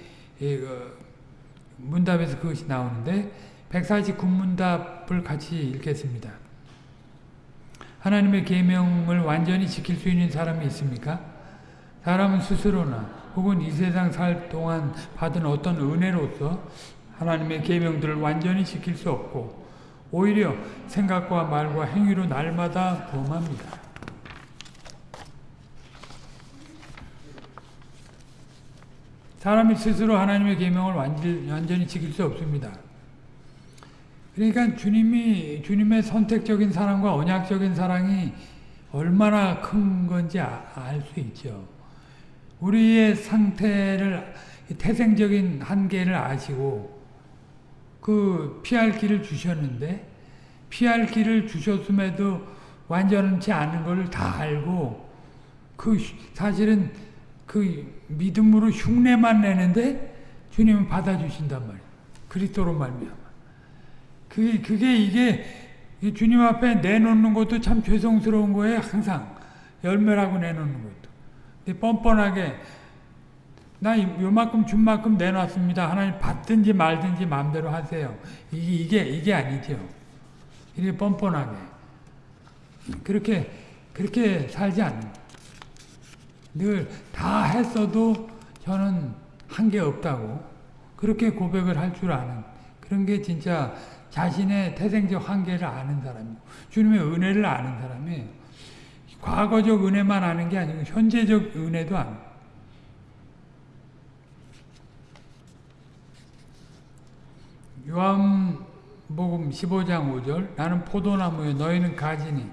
문답에서 그것이 나오는데 149문답을 같이 읽겠습니다. 하나님의 계명을 완전히 지킬 수 있는 사람이 있습니까? 사람은 스스로나 혹은 이 세상 살 동안 받은 어떤 은혜로서 하나님의 계명들을 완전히 지킬 수 없고 오히려 생각과 말과 행위로 날마다 범합니다. 사람이 스스로 하나님의 계명을 완전히 지킬 수 없습니다. 그러니까 주님이 주님의 선택적인 사랑과 언약적인 사랑이 얼마나 큰 건지 알 수 있죠. 우리의 상태를 태생적인 한계를 아시고 그 피할 길을 주셨는데 피할 길을 주셨음에도 완전치 않은 걸다 알고 그 사실은 그 믿음으로 흉내만 내는데 주님은 받아주신단 말이에요. 그리스도로 말미암아. 그게 그게 이게 주님 앞에 내놓는 것도 참 죄송스러운 거예요. 항상 열매라고 내놓는 것도. 뻔뻔하게 나 요만큼 준 만큼 내놨습니다. 하나님 받든지 말든지 마음대로 하세요. 이게 이게 이게 아니죠. 이게 뻔뻔하게 그렇게 그렇게 살지 않는. 늘 다 했어도 저는 한 게 없다고 그렇게 고백을 할 줄 아는 그런 게 진짜 자신의 태생적 한계를 아는 사람이고 주님의 은혜를 아는 사람이에요. 과거적 은혜만 아는 게 아니고 현재적 은혜도 아는 요한복음 15장 5절 나는 포도나무에 너희는 가지니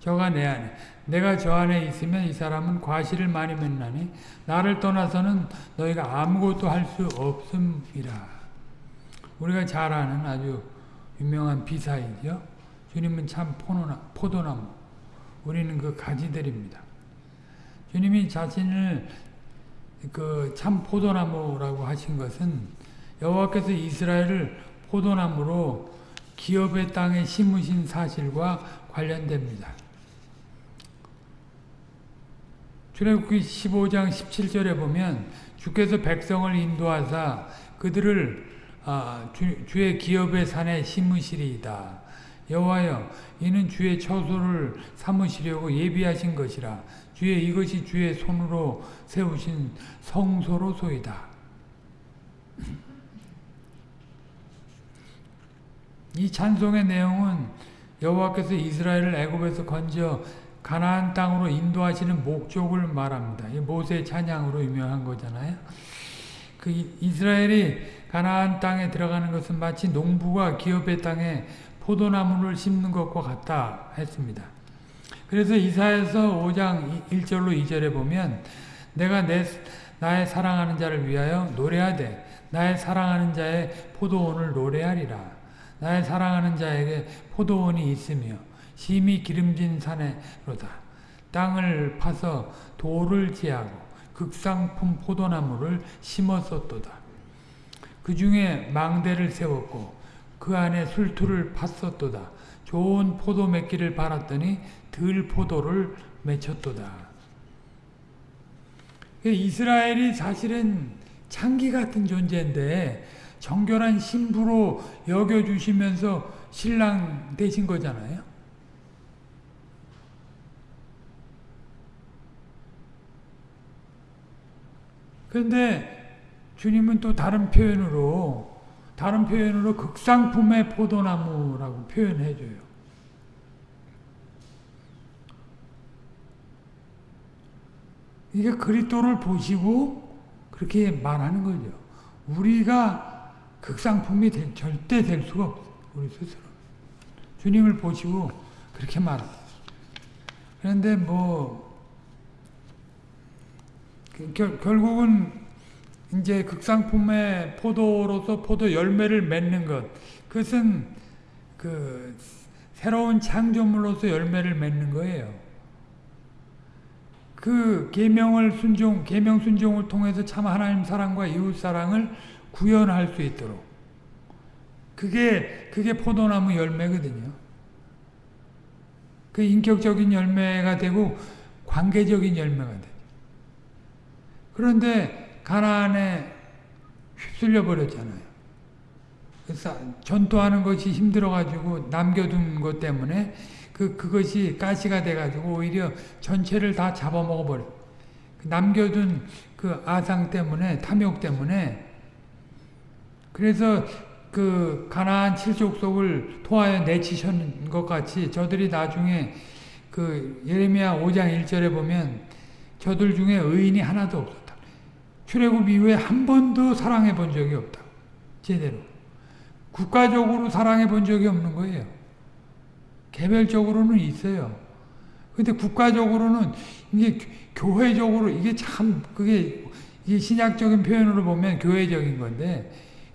저가 내 안에 내가 저 안에 있으면 이 사람은 과실을 많이 맺나니 나를 떠나서는 너희가 아무것도 할 수 없음이라. 우리가 잘 아는 아주 유명한 비사이죠. 주님은 참 포도나, 포도나무. 우리는 그 가지들입니다. 주님이 자신을 그 참 포도나무라고 하신 것은 여호와께서 이스라엘을 포도나무로 기업의 땅에 심으신 사실과 관련됩니다. 출애굽기 15장 17절에 보면 주께서 백성을 인도하사 그들을 아, 주, 주의 기업의 산에 심으시리이다. 여호와여 이는 주의 처소를 삼으시려고 예비하신 것이라 주의 이것이 주의 손으로 세우신 성소로소이다. 이 찬송의 내용은 여호와께서 이스라엘을 애굽에서 건져 가나안 땅으로 인도하시는 목적을 말합니다. 이 모세 찬양으로 유명한 거잖아요. 그 이- 이스라엘이 가나안 땅에 들어가는 것은 마치 농부가 기업의 땅에 포도나무를 심는 것과 같다 했습니다. 그래서 이사에서 5장 1절로 2절에 보면 내가 내 나의 사랑하는 자를 위하여 노래하되 나의 사랑하는 자의 포도원을 노래하리라. 나의 사랑하는 자에게 포도원이 있으며 심히 기름진 산에로다. 땅을 파서 돌을 제하고 극상품 포도나무를 심었었도다. 그 중에 망대를 세웠고 그 안에 술투를 팠었도다. 좋은 포도 맺기를 바랐더니 들 포도를 맺혔도다. 이스라엘이 사실은 창기 같은 존재인데 정결한 신부로 여겨주시면서 신랑 되신 거잖아요. 그런데 주님은 또 다른 표현으로 다른 표현으로 극상품의 포도나무라고 표현해 줘요. 이게 그리스도를 보시고 그렇게 말하는 거죠. 우리가 극상품이 될, 절대 될 수가 없어요. 우리 스스로. 주님을 보시고 그렇게 말합니다. 그런데 뭐 그 결, 결국은 이제 극상품의 포도로서 포도 열매를 맺는 것 그것은 그 새로운 창조물로서 열매를 맺는 거예요. 그 계명을 순종 계명 순종을 통해서 참 하나님 사랑과 이웃 사랑을 구현할 수 있도록 그게 그게 포도나무 열매거든요. 그 인격적인 열매가 되고 관계적인 열매가 돼. 그런데 가나안에 휩쓸려 버렸잖아요. 그래서 전투하는 것이 힘들어 가지고 남겨둔 것 때문에 그 그것이 가시가 돼 가지고 오히려 전체를 다 잡아먹어 버려. 남겨둔 그 아상 때문에 탐욕 때문에 그래서 그 가나안 칠족 속을 토하여 내치신 것 같이 저들이 나중에 그 예레미야 5장 1절에 보면 저들 중에 의인이 하나도 없었다. 출애굽 이후에 한 번도 사랑해 본 적이 없다. 제대로. 국가적으로 사랑해 본 적이 없는 거예요. 개별적으로는 있어요. 근데 국가적으로는 이게 교회적으로 이게 참 그게 신약적인 표현으로 보면 교회적인 건데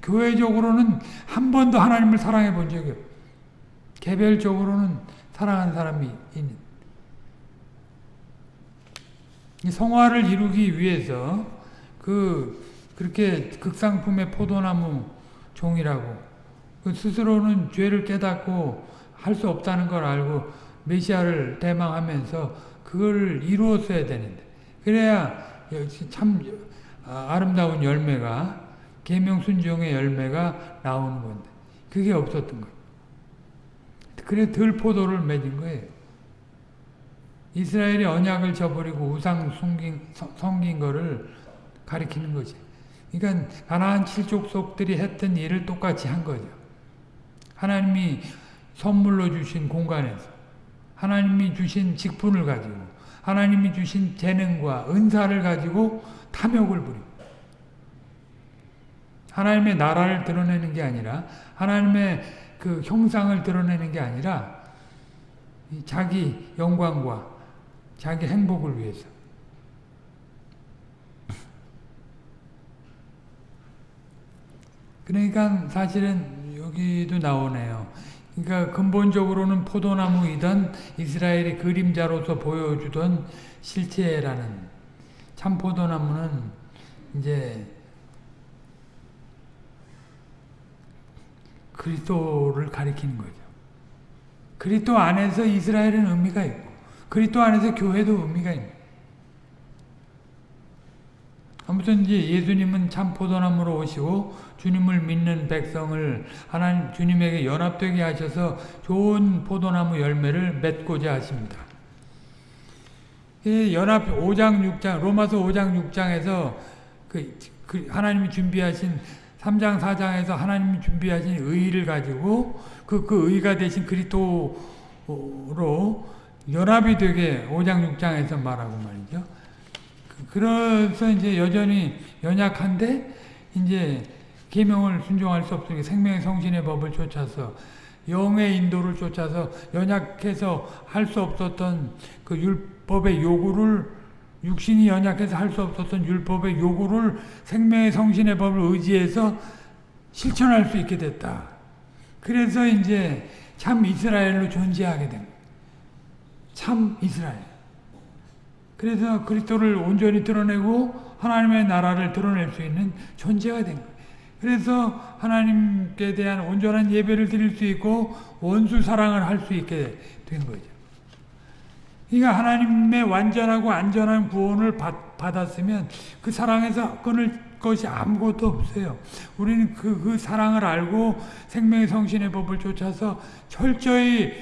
교회적으로는 한 번도 하나님을 사랑해 본 적이 없어요. 개별적으로는 사랑하는 사람이 있는. 성화를 이루기 위해서 그 그렇게 극상품의 포도나무 종이라고 그 스스로는 죄를 깨닫고 할 수 없다는 걸 알고 메시아를 대망하면서 그걸 이루었어야 되는데 그래야 참 아름다운 열매가 계명 순종의 열매가 나오는 건데 그게 없었던 거예요. 그래 들포도를 맺은 거예요. 이스라엘이 언약을 저버리고 우상 숨긴, 섬긴 거를 가리키는 거지. 그러니까 가나안 칠족속들이 했던 일을 똑같이 한 거죠. 하나님이 선물로 주신 공간에서 하나님이 주신 직분을 가지고 하나님이 주신 재능과 은사를 가지고 탐욕을 부리고 하나님의 나라를 드러내는 게 아니라 하나님의 그 형상을 드러내는 게 아니라 자기 영광과 자기 행복을 위해서 그러니까 사실은 여기도 나오네요. 그러니까 근본적으로는 포도나무이던 이스라엘의 그림자로서 보여주던 실체라는 참 포도나무는 이제 그리스도를 가리키는 거죠. 그리스도 안에서 이스라엘은 의미가 있고 그리스도 안에서 교회도 의미가 있는 아무튼 이제 예수님은 참 포도나무로 오시고 주님을 믿는 백성을 하나님 주님에게 연합되게 하셔서 좋은 포도나무 열매를 맺고자 하십니다. 연합 5장 6장 로마서 5장 6장에서 그, 그 하나님이 준비하신 3장 4장에서 하나님이 준비하신 의를 가지고 그, 그 의가 되신 그리스도로 연합이 되게 5장 6장에서 말하고 말이죠. 그- 그래서 이제 여전히 연약한데 이제 계명을 순종할 수 없으니까 생명의 성신의 법을 쫓아서 영의 인도를 쫓아서 연약해서 할 수 없었던 그 율법의 요구를 육신이 연약해서 할 수 없었던 율법의 요구를 생명의 성신의 법을 의지해서 실천할 수 있게 됐다. 그래서 이제 참 이스라엘로 존재하게 된 거예요. 참 이스라엘. 그래서 그리스도를 온전히 드러내고 하나님의 나라를 드러낼 수 있는 존재가 된 거예요. 그래서 하나님께 대한 온전한 예배를 드릴 수 있고 원수 사랑을 할 수 있게 된 거죠. 그러니까 하나님의 완전하고 안전한 구원을 받, 받았으면 그 사랑에서 끊을 것이 아무것도 없어요. 우리는 그, 그 사랑을 알고 생명의 성신의 법을 쫓아서 철저히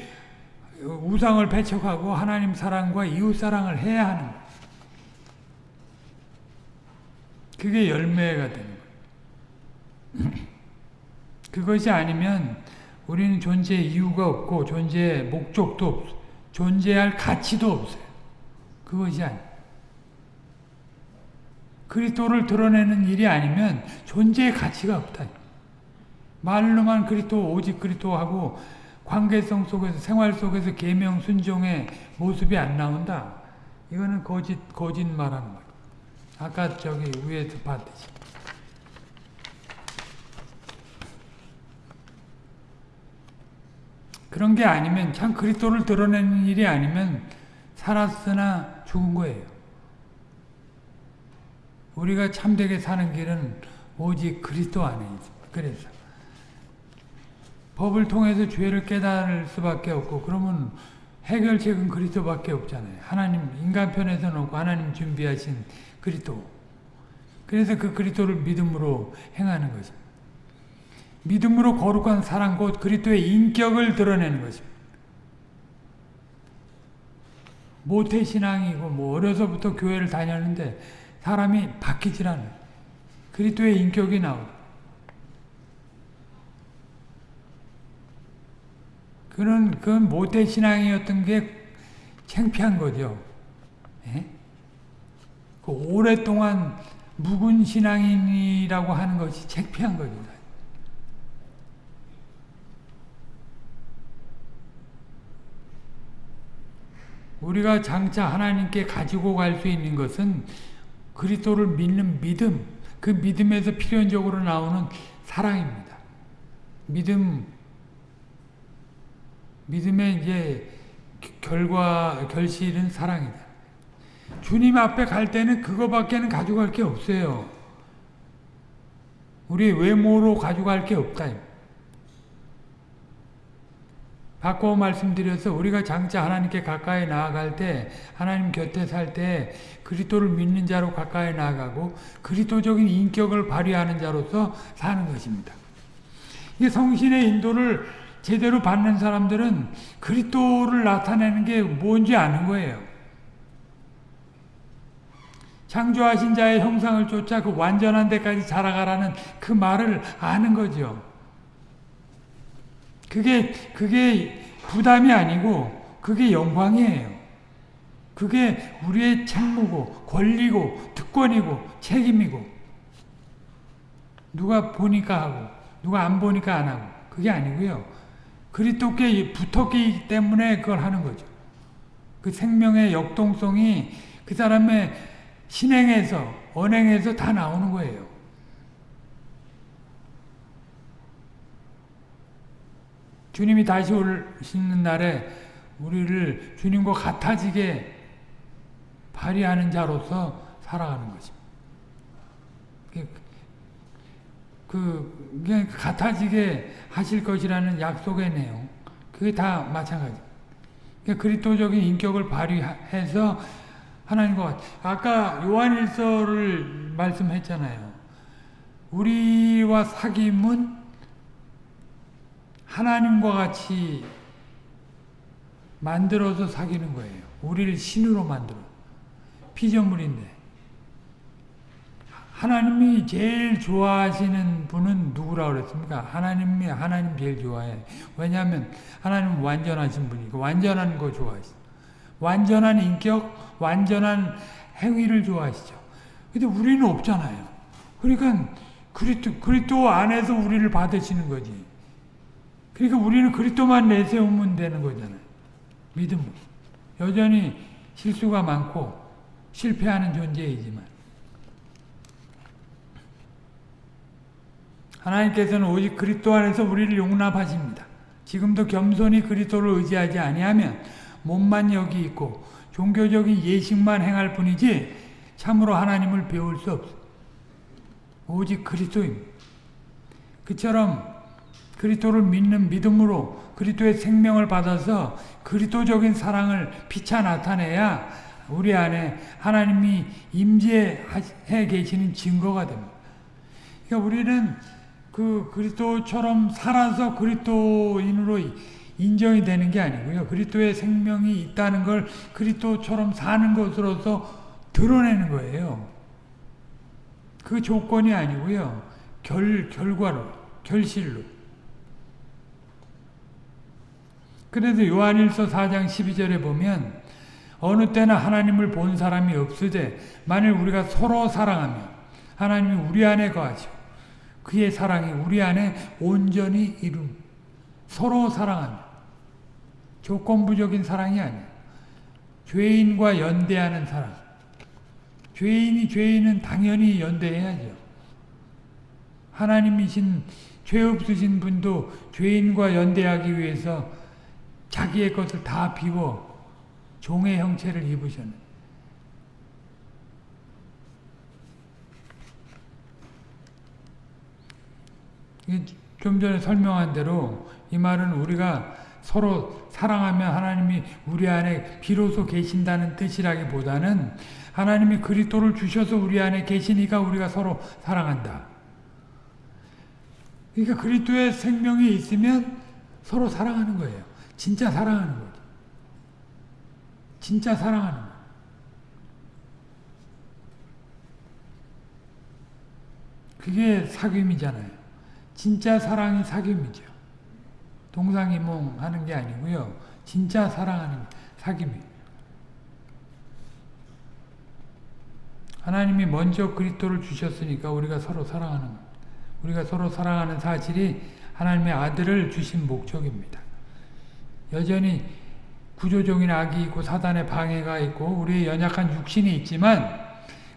우상을 배척하고 하나님 사랑과 이웃 사랑을 해야 하는 거예요. 그게 열매가 되는 거예요. 그것이 아니면 우리는 존재 이유가 없고 존재 목적도 없어. 존재할 가치도 없어요. 그것이. 그리스도를 드러내는 일이 아니면 존재의 가치가 없다. 말로만 그리스도 오직 그리스도하고 관계성 속에서 생활 속에서 계명 순종의 모습이 안 나온다. 이거는 거짓 거짓말하는 거예요. 아까 저기 위에서 봤듯이. 그런 게 아니면 참 그리스도를 드러내는 일이 아니면 살았으나 죽은 거예요. 우리가 참되게 사는 길은 오직 그리스도 안에 있습니다. 그래서 법을 통해서 죄를 깨달을 수밖에 없고 그러면 해결책은 그리스도밖에 없잖아요. 하나님 인간 편에서 놓고 하나님 준비하신 그리스도. 그래서 그 그리스도를 믿음으로 행하는 것입니다. 믿음으로 거룩한 사랑 곧 그리스도의 인격을 드러내는 것입니다. 모태 신앙이고 뭐 어려서부터 교회를 다녔는데 사람이 바뀌질 않아요. 그리스도의 인격이 나오고 그런 그건 모태 신앙이었던 게 창피한 거죠. 예? 그 오랫동안 묵은 신앙인이라고 하는 것이 창피한 거죠. 우리가 장차 하나님께 가지고 갈 수 있는 것은 그리스도를 믿는 믿음, 그 믿음에서 필연적으로 나오는 사랑입니다. 믿음, 믿음의 이제 결과, 결실은 사랑이다. 주님 앞에 갈 때는 그거밖에는 가져갈 게 없어요. 우리 외모로 가져갈 게 없다. 바꿔 말씀드려서 우리가 장차 하나님께 가까이 나아갈 때 하나님 곁에 살 때 그리스도를 믿는 자로 가까이 나아가고 그리스도적인 인격을 발휘하는 자로서 사는 것입니다. 이 성신의 인도를 제대로 받는 사람들은 그리스도를 나타내는 게 뭔지 아는 거예요. 창조하신 자의 형상을 쫓아 그 완전한 데까지 자라가라는 그 말을 아는 거죠. 그게, 그게 부담이 아니고, 그게 영광이에요. 그게 우리의 책무고, 권리고, 특권이고, 책임이고, 누가 보니까 하고, 누가 안 보니까 안 하고, 그게 아니고요. 그리스도께 붙었기 때문에 그걸 하는 거죠. 그 생명의 역동성이 그 사람의 신행에서, 언행에서 다 나오는 거예요. 주님이 다시 오시는 날에 우리를 주님과 같아지게 발휘하는 자로서 살아가는 것입니다. 그, 그 같아지게 하실 것이라는 약속의 내용, 그게 다 마찬가지. 그리스도적인 인격을 발휘해서 하나님과 아까 요한일서를 말씀했잖아요. 우리와 사귐은 하나님과 같이 만들어서 사귀는 거예요. 우리를 신으로 만들어. 피조물인데. 하나님이 제일 좋아하시는 분은 누구라고 그랬습니까? 하나님이 하나님 제일 좋아해. 왜냐하면 하나님은 완전하신 분이고 완전한 거 좋아하시. 완전한 인격, 완전한 행위를 좋아하시죠. 근데 우리는 없잖아요. 그러니까 그리스도, 그리스도 안에서 우리를 받으시는 거지. 그러니까 우리는 그리스도만 내세우면 되는 거잖아요. 믿음으로. 여전히 실수가 많고 실패하는 존재이지만 하나님께서는 오직 그리스도 안에서 우리를 용납하십니다. 지금도 겸손히 그리스도를 의지하지 아니하면 몸만 여기 있고 종교적인 예식만 행할 뿐이지 참으로 하나님을 배울 수 없어. 오직 그리스도입니다. 그처럼 그리스도를 믿는 믿음으로 그리스도의 생명을 받아서 그리스도적인 사랑을 피차 나타내야 우리 안에 하나님이 임재해 계시는 증거가 됩니다. 그러니까 우리는 그 그리스도처럼 살아서 그리스도인으로 인정이 되는 게 아니고요. 그리스도의 생명이 있다는 걸 그리스도처럼 사는 것으로서 드러내는 거예요. 그 조건이 아니고요. 결, 결과로, 결실로. 그래서 요한일서 4장 12절에 보면 어느 때나 하나님을 본 사람이 없으되 만일 우리가 서로 사랑하면 하나님이 우리 안에 거하시고 그의 사랑이 우리 안에 온전히 이룸 서로 사랑하면 조건부적인 사랑이 아니야. 죄인과 연대하는 사랑. 죄인이 죄인은 당연히 연대해야죠. 하나님이신 죄 없으신 분도 죄인과 연대하기 위해서 자기의 것을 다 비워 종의 형체를 입으셨네. 좀 전에 설명한 대로 이 말은 우리가 서로 사랑하면 하나님이 우리 안에 비로소 계신다는 뜻이라기보다는 하나님이 그리스도를 주셔서 우리 안에 계시니까 우리가 서로 사랑한다. 그러니까 그리스도의 생명이 있으면 서로 사랑하는 거예요. 진짜 사랑하는 거예요. 진짜 사랑하는 거. 그게 사귐이잖아요. 진짜 사랑이 사귐이죠. 동상이몽 하는 게 아니고요. 진짜 사랑하는 사귐이. 하나님이 먼저 그리스도를 주셨으니까 우리가 서로 사랑하는 것. 우리가 서로 사랑하는 사실이 하나님의 아들을 주신 목적입니다. 여전히 구조적인 악이 있고 사단의 방해가 있고 우리의 연약한 육신이 있지만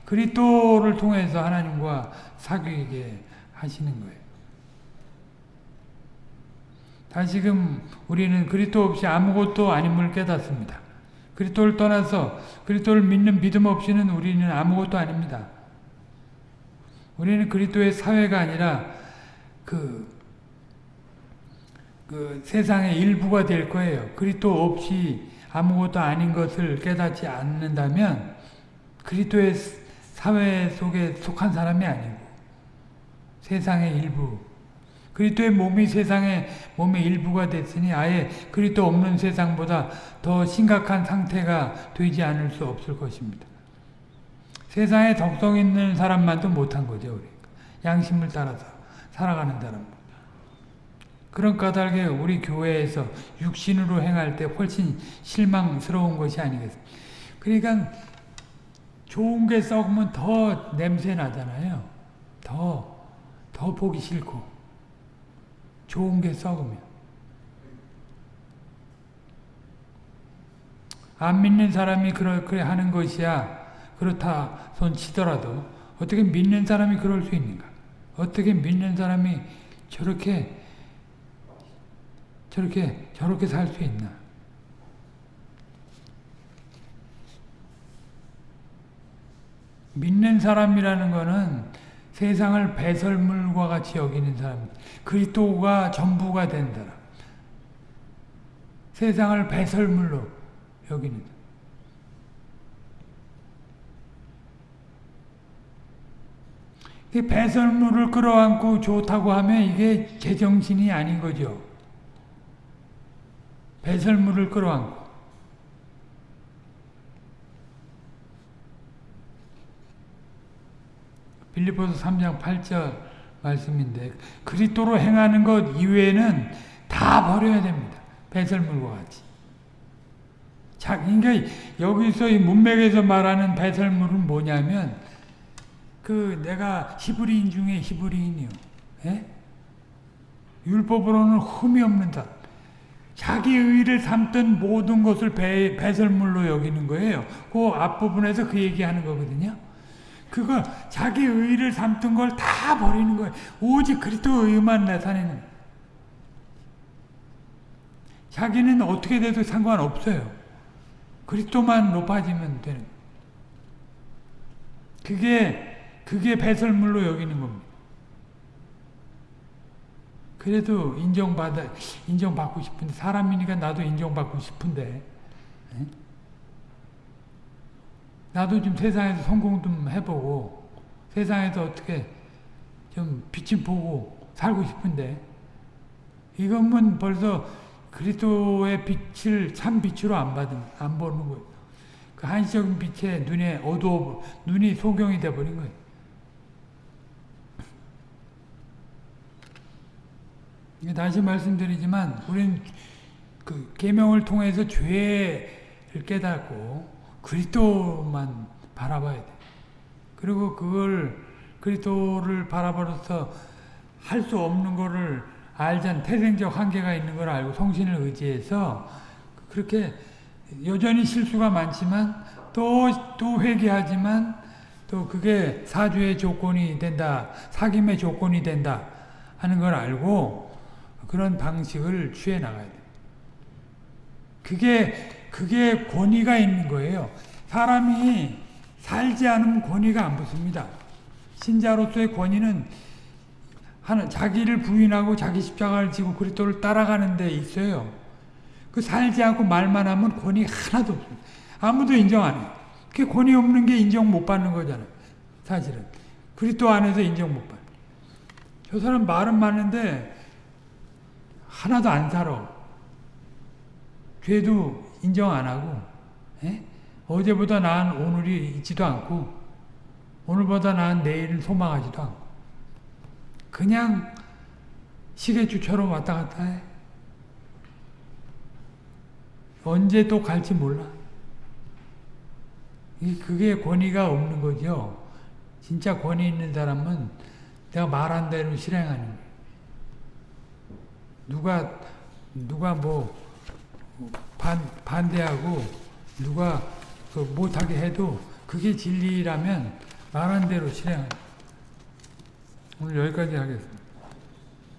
그리스도를 통해서 하나님과 사귀게 하시는 거예요. 다시금 우리는 그리스도 없이 아무것도 아님을 깨닫습니다. 그리스도를 떠나서 그리스도를 믿는 믿음 없이는 우리는 아무것도 아닙니다. 우리는 그리스도의 사회가 아니라 그, 그 세상의 일부가 될 거예요. 그리스도 없이 아무것도 아닌 것을 깨닫지 않는다면 그리스도의 사회 속에 속한 사람이 아니고 세상의 일부 그리스도의 몸이 세상의 몸의 일부가 됐으니 아예 그리스도 없는 세상보다 더 심각한 상태가 되지 않을 수 없을 것입니다. 세상에 덕성 있는 사람만도 못한 거죠. 우리. 양심을 따라서 살아가는 사람. 그런 까닭에 우리 교회에서 육신으로 행할 때 훨씬 실망스러운 것이 아니겠습니까? 그러니까 좋은 게 썩으면 더 냄새 나잖아요. 더, 더 보기 싫고. 좋은 게 썩으면. 안 믿는 사람이 그렇게 하는 것이야. 그렇다 손 치더라도 어떻게 믿는 사람이 그럴 수 있는가? 어떻게 믿는 사람이 저렇게 저렇게 저렇게 살 수 있나? 믿는 사람이라는 것은 세상을 배설물과 같이 여기는 사람, 그리스도가 전부가 된 사람, 세상을 배설물로 여기는 배설물을 끌어안고 좋다고 하면 이게 제정신이 아닌 거죠. 배설물을 끌어안고. 빌리포스 3장 8절 말씀인데 그리스도로 행하는 것 이외에는 다 버려야 됩니다. 배설물과 같이. 자, 그러니까 여기서 이 문맥에서 말하는 배설물은 뭐냐면 그 내가 히브리인 중에 히브리인이요. 예? 율법으로는 흠이 없는 자. 자기 의를 삼던 모든 것을 배, 배설물로 여기는 거예요. 그 앞부분에서 그 얘기하는 거거든요. 그거 자기 의를 삼던 걸 다 버리는 거예요. 오직 그리스도 의만 나타내는. 자기는 어떻게 돼도 상관없어요. 그리스도만 높아지면 되는. 그게 그게 배설물로 여기는 겁니다. 그래도 인정받아 인정받고 싶은데 사람이니까 나도 인정받고 싶은데 에? 나도 좀 세상에서 성공 좀 해보고 세상에서 어떻게 좀 빛을 보고 살고 싶은데 이것만 벌써 그리스도의 빛을 참 빛으로 안 받은 안 보는 거예요. 그 한시적인 빛에 눈에 어두워 눈이 소경이 돼 버린 거예요. 다시 말씀드리지만 우리는 그 계명을 통해서 죄를 깨닫고 그리스도만 바라봐야 돼. 그리고 그걸 그리스도를 바라보면서 할 수 없는 거를 알잔 태생적 한계가 있는 걸 알고 성신을 의지해서 그렇게 여전히 실수가 많지만 또, 또 회개하지만 또 그게 사주의 조건이 된다, 사김의 조건이 된다 하는 걸 알고 그런 방식을 취해 나가야 돼. 그게, 그게 권위가 있는 거예요. 사람이 살지 않으면 권위가 안 붙습니다. 신자로서의 권위는 하는 자기를 부인하고 자기 십자가를 지고 그리스도를 따라가는 데 있어요. 그 살지 않고 말만 하면 권위 하나도 없습니다. 아무도 인정 안 해요. 그 권위 없는 게 인정 못 받는 거잖아요. 사실은. 그리스도 안에서 인정 못 받. 저 사람 말은 많은데 하나도 안 살아. 죄도 인정 안 하고 에? 어제보다 나은 오늘이 있지도 않고 오늘보다 나은 내일을 소망하지도 않고 그냥 시계주처럼 왔다 갔다 해. 언제 또 갈지 몰라. 그게 권위가 없는 거죠. 진짜 권위 있는 사람은 내가 말한 대로 실행하는 거예요. 누가 누가 뭐 반, 반대하고 누가 그 못하게 해도 그게 진리라면 말한 대로 실행하는 오늘 여기까지 하겠습니다.